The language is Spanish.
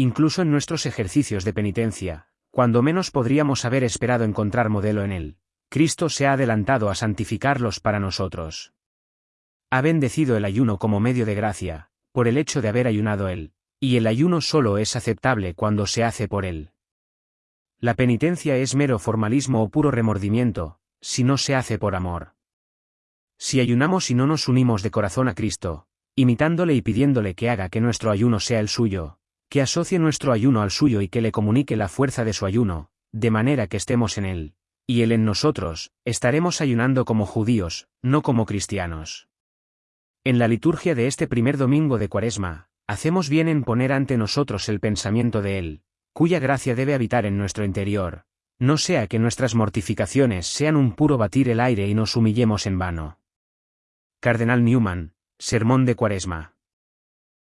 incluso en nuestros ejercicios de penitencia, cuando menos podríamos haber esperado encontrar modelo en él, Cristo se ha adelantado a santificarlos para nosotros. Ha bendecido el ayuno como medio de gracia, por el hecho de haber ayunado él, y el ayuno solo es aceptable cuando se hace por él. La penitencia es mero formalismo o puro remordimiento, si no se hace por amor. Si ayunamos y no nos unimos de corazón a Cristo, imitándole y pidiéndole que haga que nuestro ayuno sea el suyo, que asocie nuestro ayuno al suyo y que le comunique la fuerza de su ayuno, de manera que estemos en él, y él en nosotros, estaremos ayunando como judíos, no como cristianos. En la liturgia de este primer domingo de Cuaresma, hacemos bien en poner ante nosotros el pensamiento de Él, cuya gracia debe habitar en nuestro interior, no sea que nuestras mortificaciones sean un puro batir el aire y nos humillemos en vano. Cardenal Newman, Sermón de Cuaresma.